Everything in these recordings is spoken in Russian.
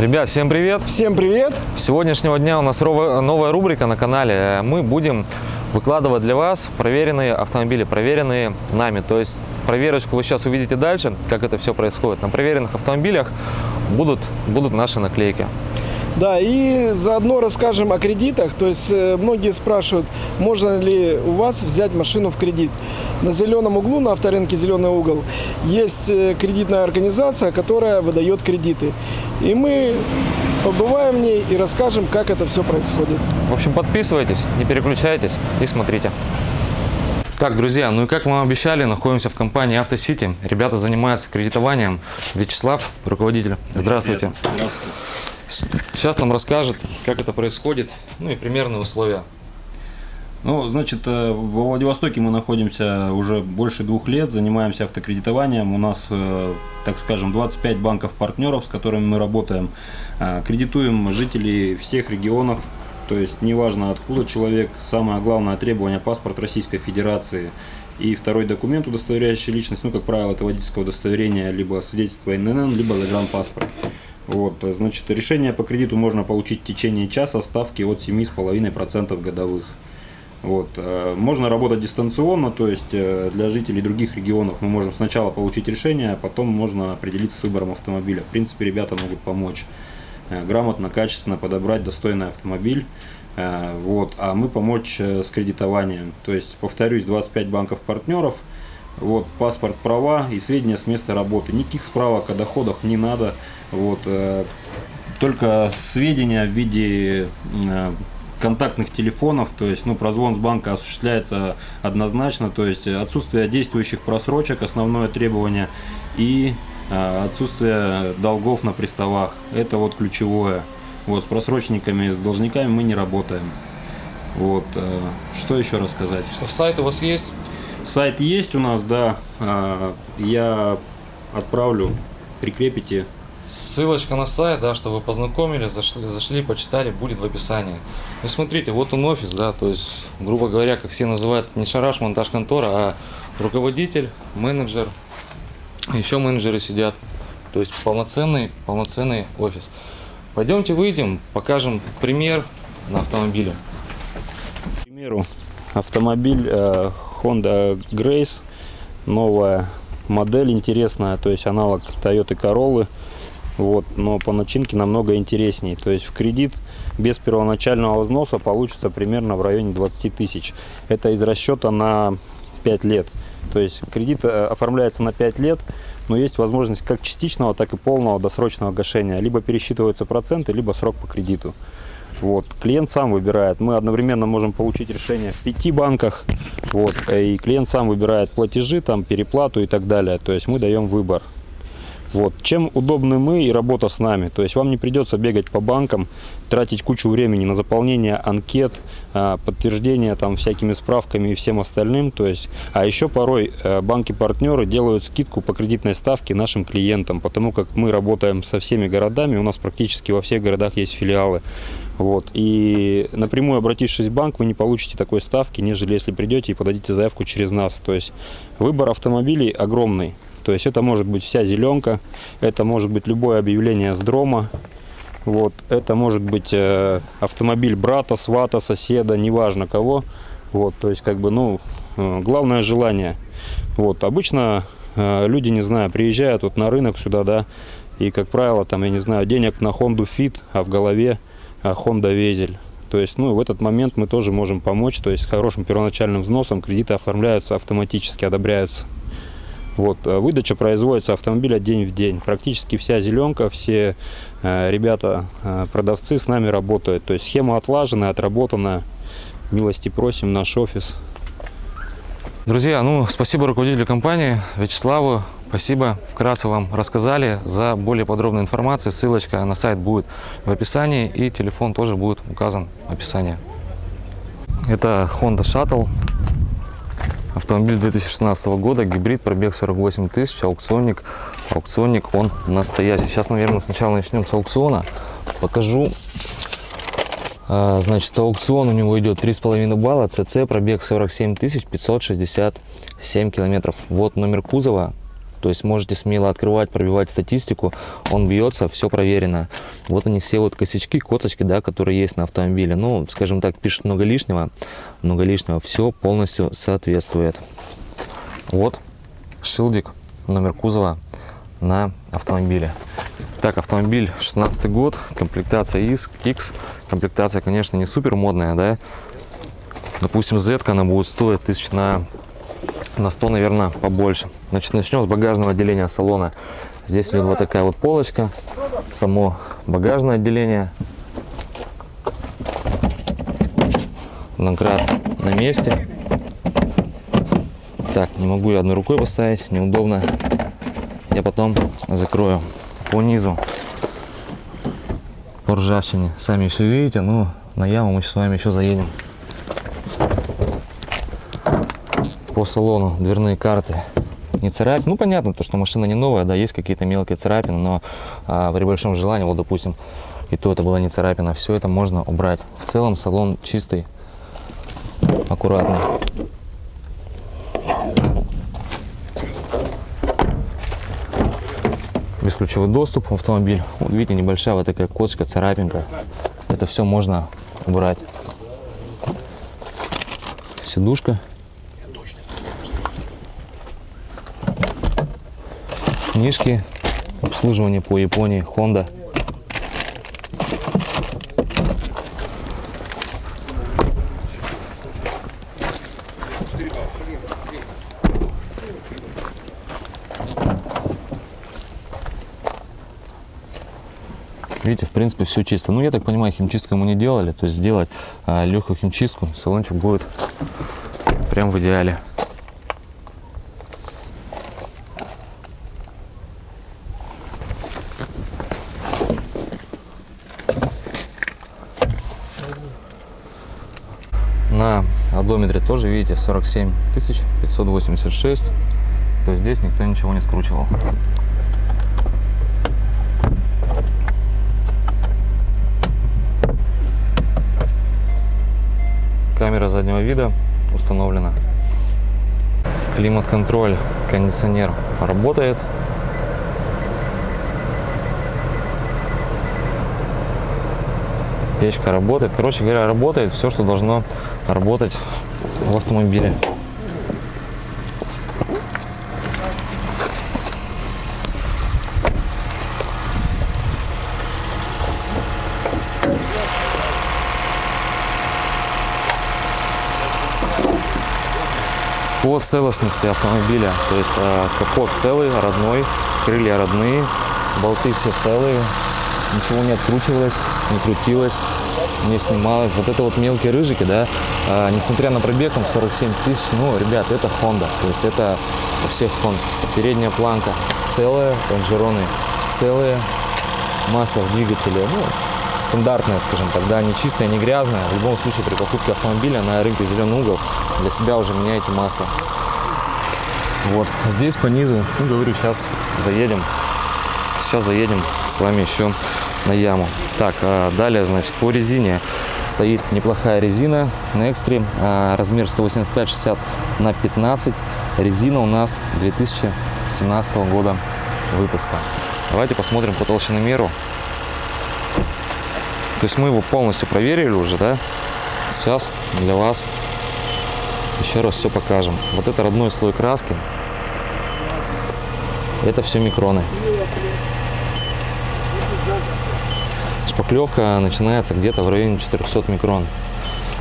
Ребят, всем привет! Всем привет! С сегодняшнего дня у нас новая рубрика на канале. Мы будем выкладывать для вас проверенные автомобили, проверенные нами. То есть проверочку вы сейчас увидите дальше, как это все происходит. На проверенных автомобилях будут, будут наши наклейки. Да, и заодно расскажем о кредитах. То есть э, многие спрашивают, можно ли у вас взять машину в кредит. На зеленом углу, на авторынке «Зеленый угол», есть э, кредитная организация, которая выдает кредиты. И мы побываем в ней и расскажем, как это все происходит. В общем, подписывайтесь, не переключайтесь и смотрите. Так, друзья, ну и как мы вам обещали, находимся в компании «Автосити». Ребята занимаются кредитованием. Вячеслав, руководитель. Здравствуйте. Сейчас нам расскажет, как это происходит, ну и примерные условия. Ну, значит, э, во Владивостоке мы находимся уже больше двух лет, занимаемся автокредитованием. У нас, э, так скажем, 25 банков-партнеров, с которыми мы работаем. Э, Кредитуем жителей всех регионов, то есть неважно откуда человек, самое главное требование – паспорт Российской Федерации и второй документ, удостоверяющий личность, ну, как правило, это водительское удостоверение, либо свидетельство ИНН, либо загранпаспорт. Вот, значит, решение по кредиту можно получить в течение часа, ставки от 7,5% годовых. Вот. э, Можно работать дистанционно, то есть э, для жителей других регионов мы можем сначала получить решение, а потом можно определиться с выбором автомобиля. В принципе, ребята могут помочь э, грамотно, качественно подобрать достойный автомобиль. Э, Вот. А мы помочь э, с кредитованием. То есть, повторюсь, 25 банков-партнеров, вот, паспорт, права и сведения с места работы. Никаких справок о доходах не надо. Вот, э, только сведения в виде э, контактных телефонов, то есть ну, прозвон с банка осуществляется однозначно, то есть отсутствие действующих просрочек, основное требование, и э, отсутствие долгов на приставах, это вот ключевое. Вот, с просрочниками, с должниками мы не работаем. Вот, э, что еще рассказать? Что, сайт у вас есть? Сайт есть у нас, да, э, я отправлю, прикрепите Ссылочка на сайт, да, чтобы вы познакомились, зашли, зашли, почитали, будет в описании. Ну смотрите, вот он офис, да, то есть, грубо говоря, как все называют, не шараш, монтаж контора, а руководитель, менеджер, еще менеджеры сидят. То есть полноценный, полноценный офис. Пойдемте выйдем, покажем пример на автомобиле. К примеру, автомобиль э, Honda Grace, новая модель интересная, то есть аналог Toyota Corolla, вот, но по начинке намного интересней. То есть в кредит без первоначального взноса получится примерно в районе 20 тысяч. Это из расчета на 5 лет. То есть кредит э, оформляется на 5 лет, но есть возможность как частичного, так и полного досрочного гашения. Либо пересчитываются проценты, либо срок по кредиту. Вот. Клиент сам выбирает. Мы одновременно можем получить решение в пяти банках. Вот. И клиент сам выбирает платежи, там, переплату и так далее. То есть мы даем выбор. Вот. Чем удобны мы и работа с нами. То есть вам не придется бегать по банкам, тратить кучу времени на заполнение анкет, а, подтверждение там всякими справками и всем остальным. То есть, а еще порой э, банки-партнеры делают скидку по кредитной ставке нашим клиентам, потому как мы работаем со всеми городами, у нас практически во всех городах есть филиалы. Вот. И напрямую обратившись в банк, вы не получите такой ставки, нежели если придете и подадите заявку через нас. То есть выбор автомобилей огромный. То есть это может быть вся зеленка, это может быть любое объявление с дрома, вот, это может быть э, автомобиль брата, свата, соседа, неважно кого. Вот, то есть, как бы, ну, э, главное желание. Вот, обычно э, люди, не знаю, приезжают вот на рынок сюда, да, и, как правило, там, я не знаю, денег на Honda Fit, а в голове э, Honda Везель. То есть, ну, в этот момент мы тоже можем помочь, то есть, с хорошим первоначальным взносом кредиты оформляются автоматически, одобряются. Вот, э, выдача производится автомобиля день в день. Практически вся зеленка, все э, ребята, э, продавцы с нами работают. То есть схема отлажена, отработана. Милости просим, наш офис. Друзья, ну, спасибо руководителю компании Вячеславу. Спасибо, вкратце вам рассказали. За более подробной информацией ссылочка на сайт будет в описании и телефон тоже будет указан в описании. Это Honda Shuttle. Автомобиль 2016 года, гибрид, пробег 48 тысяч, аукционник. Аукционник, он настоящий. Сейчас, наверное, сначала начнем с аукциона. Покажу. А, Значит, аукцион у него идет 3,5 балла, ЦЦ, пробег 47 тысяч 567 километров. Вот номер кузова, То есть можете смело открывать, пробивать статистику. Он бьется, все проверено. Вот они все вот косячки, косточки, да, которые есть на автомобиле. Ну, скажем так, пишет много лишнего. Много лишнего. Все полностью соответствует. Вот шилдик, номер кузова на автомобиле. Так, автомобиль 16 год, комплектация Kicks. Комплектация, конечно, не супер модная, да. Допустим, Z она будет стоить тысяч на, на 100, наверное, побольше. Значит, начнем с багажного отделения салона. Здесь идет вот такая вот полочка, само багажное отделение. Домкрат на месте. Так, не могу я одной рукой поставить, неудобно. Я потом закрою по низу, по ржавчине. Сами все видите, ну, на яму мы с вами еще заедем. По салону дверные карты не царапины. Ну, понятно, то, что машина не новая, да, есть какие-то мелкие царапины, но а, при большом желании, вот, допустим, и то это была не царапина, все это можно убрать. В целом салон чистый, аккуратный. бесключевой доступ в автомобиль. Вот видите, небольшая вот такая косточка, царапинка. Это все можно убрать. Сидушка. Книжки. Обслуживание по Японии. Honda. Видите, в принципе, все чисто. Ну, я так понимаю, химчистку мы не делали. То есть сделать а, легкую химчистку, салончик будет прям в идеале. На одометре тоже, видите, 47 586. То здесь никто ничего не скручивал. Камера заднего вида установлена. Климат-контроль, кондиционер работает. Печка работает. Короче говоря, работает все, что должно работать в автомобиле. по целостности автомобиля. То есть э, капот целый, родной, крылья родные, болты все целые, ничего не откручивалось, не крутилось, не снималось. Вот это вот мелкие рыжики, да, э, несмотря на пробег, там 47 тысяч, ну, ребят, это Honda, то есть это у всех Honda. Передняя планка целая, лонжероны целые, масло в двигателе, ну, стандартная, скажем так, да, не чистая, не грязная. В любом случае при покупке автомобиля на рынке зеленый угол для себя уже меняете масло. Вот здесь по низу, ну говорю, сейчас заедем, сейчас заедем с вами еще на яму. Так, а далее, значит, по резине стоит неплохая резина на экстре, а, размер 185-60 на 15. Резина у нас 2017 года выпуска. Давайте посмотрим по толщиномеру. То есть мы его полностью проверили уже, да? Сейчас для вас еще раз все покажем. Вот это родной слой краски. Это все микроны. Шпаклевка начинается где-то в районе 400 микрон.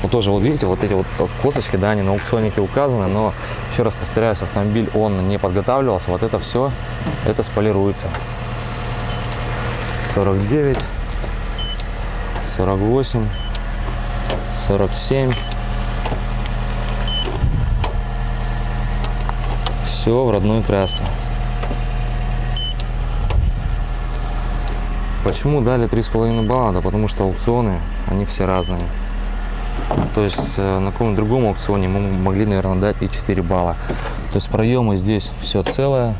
Вот тоже, вот видите, вот эти вот косточки, да, они на аукционнике указаны, но, еще раз повторяюсь, автомобиль, он не подготавливался, вот это все, это сполируется. 49, 48, 47. Все в родной краске. Почему дали 3,5 балла? Да потому что аукционы, они все разные. То есть э, на каком-то другом аукционе мы могли, наверное, дать и 4 балла. То есть проемы здесь все целое.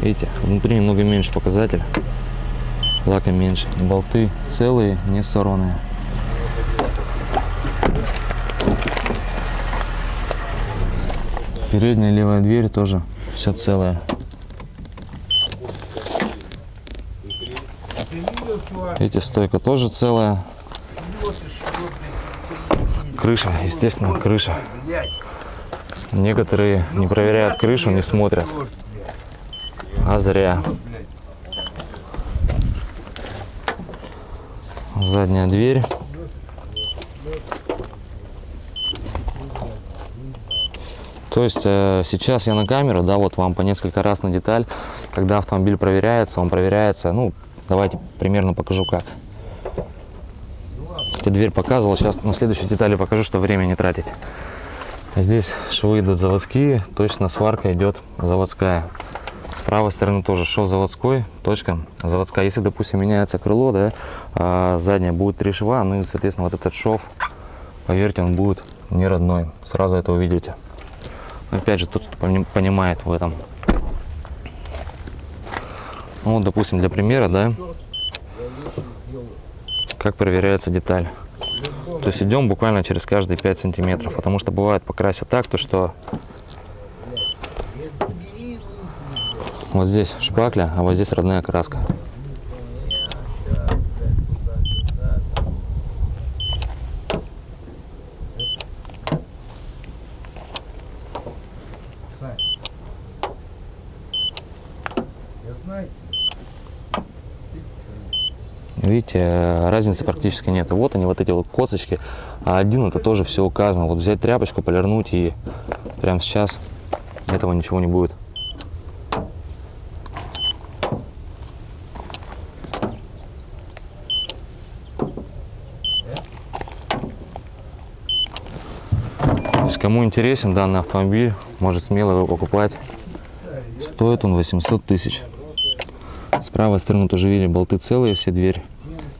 Видите, внутри немного меньше показатель. Лака меньше. Болты целые, не сорванные. Передняя левая дверь тоже все целое. Эти стойка тоже целая. Крыша, естественно, крыша. Некоторые не проверяют крышу, не смотрят. А зря. Задняя дверь. То есть э, сейчас я на камеру, да, вот вам по несколько раз на деталь, когда автомобиль проверяется, он проверяется, ну, давайте примерно покажу как. Я дверь показывал, сейчас на следующей детали покажу, что время не тратить. Здесь швы идут заводские, точно сварка идет заводская. С правой стороны тоже шов заводской, точка заводская. Если, допустим, меняется крыло, да, а задняя будет три шва, ну и, соответственно, вот этот шов, поверьте, он будет не родной. Сразу это увидите. Опять же, тот, кто пони- понимает в этом. Ну, вот, допустим, для примера, да, как проверяется деталь. То есть идем буквально через каждые 5 сантиметров, потому что бывает покрасят так, то что вот здесь шпакля, а вот здесь родная краска. Видите, э, разницы практически нет. Вот они, вот эти вот косточки. А один это тоже все указано. Вот взять тряпочку, полирнуть и прямо сейчас этого ничего не будет. Кому интересен данный автомобиль, может смело его покупать. Стоит он 800 тысяч. С правой стороны тоже видели, болты целые, все дверь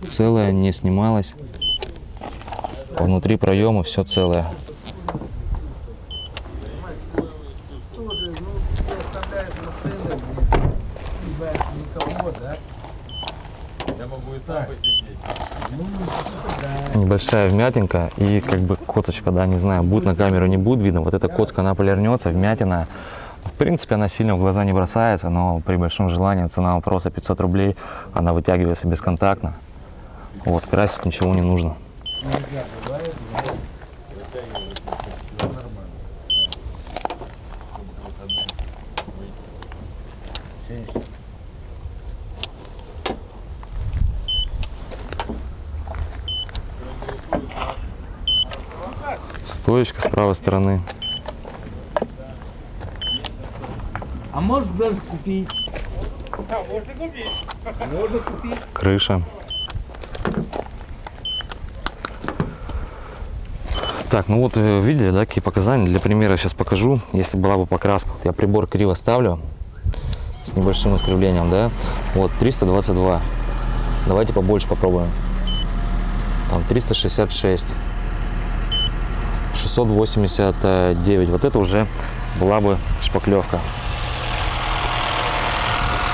целая, не снималась. Внутри проема все целое. Небольшая вмятинка и как бы коцочка, да, не знаю, будет на камеру, не будет видно. Вот эта коцка, она полирнется, вмятина. В принципе, она сильно в глаза не бросается, но при большом желании цена вопроса 500 рублей, она вытягивается бесконтактно. Вот, красить ничего не нужно. Стоечка с правой стороны. А может даже купить. крыша. Так, ну вот э, видели, да, какие показания. Для примера сейчас покажу. Если была бы покраска, я прибор криво ставлю с небольшим искривлением, да. Вот 322. Давайте побольше попробуем. Там 366. 689. Вот это уже была бы шпаклевка.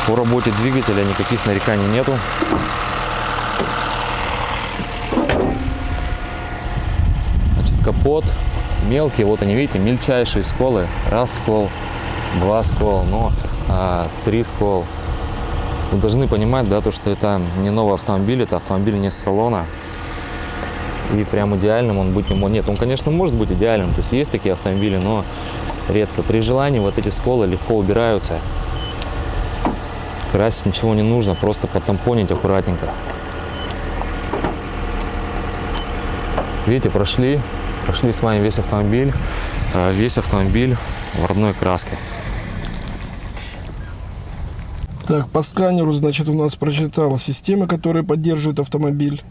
По работе двигателя никаких нареканий нету. Капот мелкий, вот они, видите, мельчайшие сколы. Раз скол, два скол, но а, три скол. Вы должны понимать, да, то, что это не новый автомобиль, это автомобиль не с салона. И прям идеальным он быть не может. Нет, он, конечно, может быть идеальным. То есть есть такие автомобили, но редко. При желании вот эти сколы легко убираются. Красить ничего не нужно, просто потампонить аккуратненько. Видите, прошли, прошли с вами весь автомобиль, а, весь автомобиль в родной краске. Так, по сканеру, значит, у нас прочитал системы, которые поддерживают автомобиль.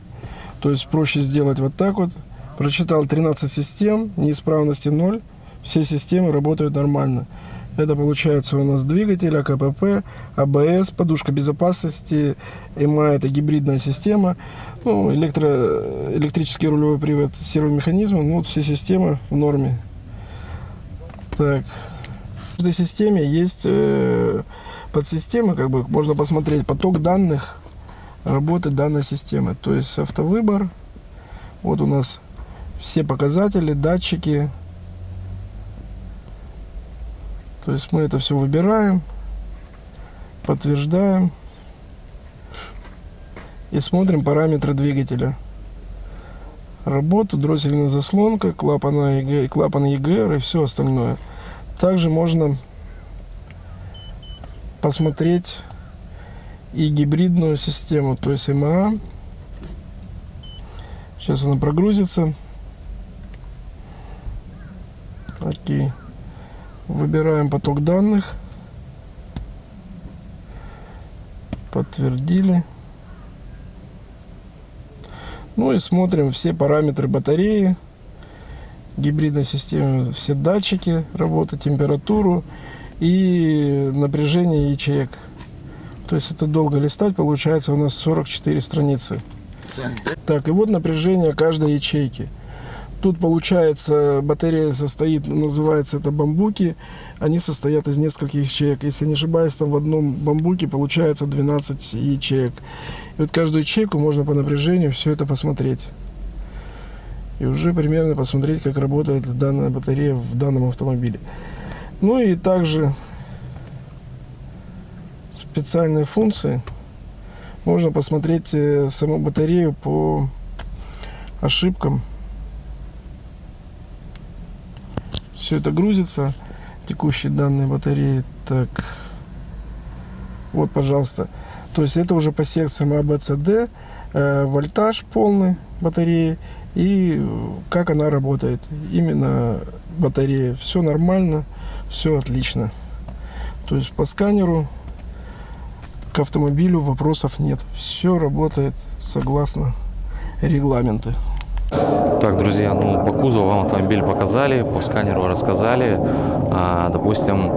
То есть проще сделать вот так вот. Прочитал 13 систем, неисправности 0. Все системы работают нормально. Это получается у нас двигатель, АКПП, АБС, подушка безопасности, ЭМА – это гибридная система, ну, электро, электрический рулевой привод, сервомеханизмы, ну, вот все системы в норме. Так, в каждой системе есть э, подсистемы, как бы можно посмотреть поток данных работы данной системы. То есть автовыбор, вот у нас все показатели, датчики, То есть мы это все выбираем, подтверждаем и смотрим параметры двигателя. Работу, дроссельная заслонка, клапана ЕГР, клапан ЕГР и все остальное. Также можно посмотреть и гибридную систему, то есть МА. Сейчас она прогрузится. Окей. Выбираем поток данных. Подтвердили. Ну и смотрим все параметры батареи, гибридной системы, все датчики работы, температуру и напряжение ячеек. То есть это долго листать, получается у нас 44 страницы. Так, и вот напряжение каждой ячейки. Тут получается батарея состоит, называется это бамбуки. Они состоят из нескольких ячеек. Если не ошибаюсь, там в одном бамбуке получается 12 ячеек. И вот каждую ячейку можно по напряжению все это посмотреть. И уже примерно посмотреть, как работает данная батарея в данном автомобиле. Ну и также специальные функции. Можно посмотреть э, саму батарею по ошибкам. Все это грузится. Текущие данные батареи. Так. Вот, пожалуйста. То есть это уже по секциям А, С, Д. э, вольтаж полный батареи. И э, как она работает. Именно батарея. Все нормально. Все отлично. То есть по сканеру к автомобилю вопросов нет. Все работает согласно регламенты. Так, друзья, ну по кузову вам автомобиль показали, по сканеру рассказали. А, допустим,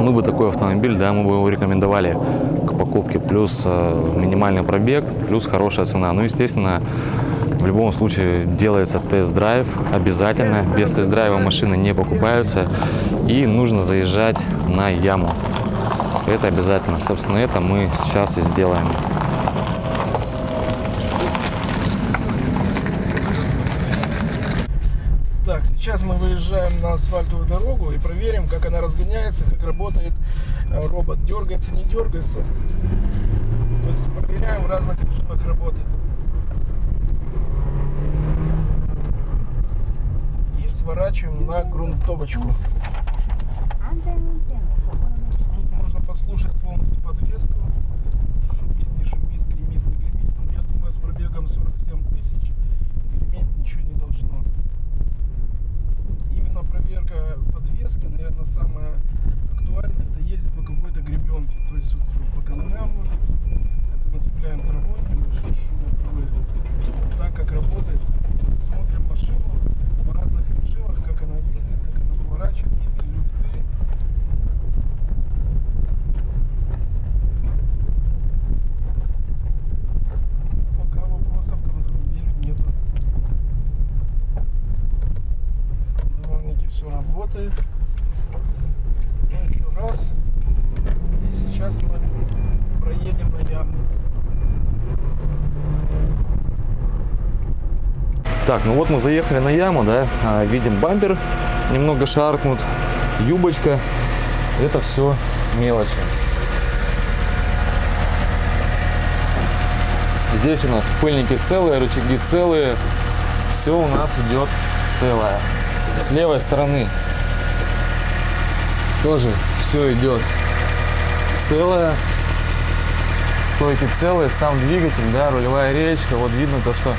мы бы такой автомобиль, да, мы бы его рекомендовали к покупке. Плюс э, минимальный пробег, плюс хорошая цена. Ну, естественно, в любом случае делается тест-драйв обязательно. Без тест-драйва машины не покупаются. И нужно заезжать на яму. Это обязательно. Собственно, это мы сейчас и сделаем. Так, сейчас мы выезжаем на асфальтовую дорогу и проверим, как она разгоняется, как работает э, робот. Дергается, не дергается. То есть проверяем в разных режимах работы. И сворачиваем на грунтовочку. Можно послушать полностью подвеску. Шумит, не шумит, гремит, не гремит. Но я думаю, с пробегом 47 тысяч греметь ничего не должно. Именно проверка подвески, наверное, самая актуальная, это ездить по какой-то гребенке. То есть вот по камням вот это мы цепляем травой, небольшой шумопровод. Так как работает, смотрим машину в разных режимах, как она ездит, как она поворачивает, есть люфты. Пока вопросов к автомобилю нету. Дворники все работает. Ну еще раз. И сейчас мы проедем на яму. Так, ну вот мы заехали на яму, да, а, видим бампер немного шаркнут, юбочка, это все мелочи. Здесь у нас пыльники целые, рычаги целые, все у нас идет целое. С левой стороны тоже все идет целое, стойки целые, сам двигатель, да, рулевая речка, вот видно то, что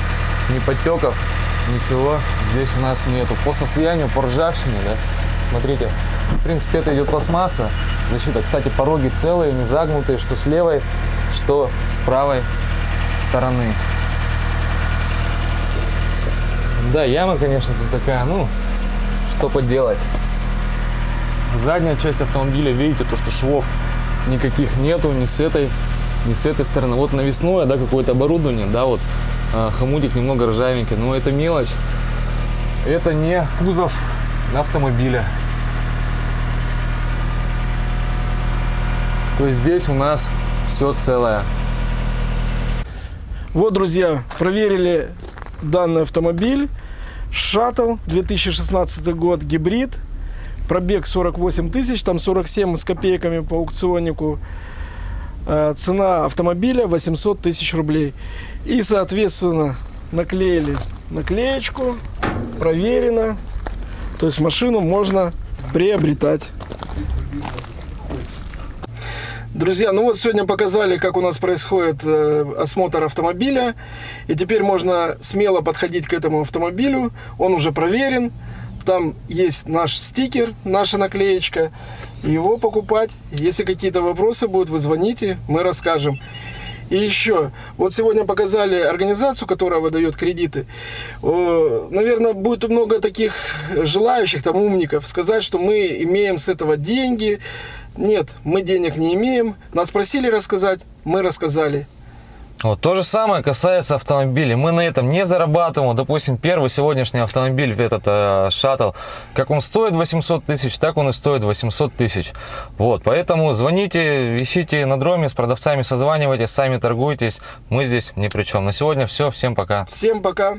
ни подтеков, ничего здесь у нас нету. По состоянию, по ржавчине, да, смотрите, в принципе, это идет пластмасса, защита. Кстати, пороги целые, не загнутые, что с левой, что с правой стороны. Да, яма, конечно, тут такая, ну, что поделать. Задняя часть автомобиля, видите, то, что швов никаких нету, ни с этой, ни с этой стороны. Вот навесное, да, какое-то оборудование, да, вот хомутик немного ржавенький, но это мелочь. Это не кузов автомобиля. То есть здесь у нас все целое. Вот, друзья, проверили данный автомобиль. Шаттл, 2016 год, гибрид. Пробег 48 тысяч, там 47 с копейками по аукционнику. Э, Цена автомобиля 800 тысяч рублей. И, соответственно, наклеили наклеечку, проверено. То есть машину можно приобретать. Друзья, ну вот сегодня показали, как у нас происходит э, осмотр автомобиля. И теперь можно смело подходить к этому автомобилю. Он уже проверен. Там есть наш стикер, наша наклеечка. Его покупать. Если какие-то вопросы будут, вы звоните, мы расскажем. И еще, вот сегодня показали организацию, которая выдает кредиты. Наверное, будет много таких желающих, там, умников, сказать, что мы имеем с этого деньги. Нет, мы денег не имеем. Нас просили рассказать, мы рассказали. Вот, то же самое касается автомобилей. Мы на этом не зарабатываем. Допустим, первый сегодняшний автомобиль, этот э, как он стоит 800 тысяч, так он и стоит 800 тысяч. Вот, поэтому звоните, ищите на дроме, с продавцами созванивайтесь, сами торгуйтесь. Мы здесь ни при чем. На сегодня все. Всем пока. Всем пока.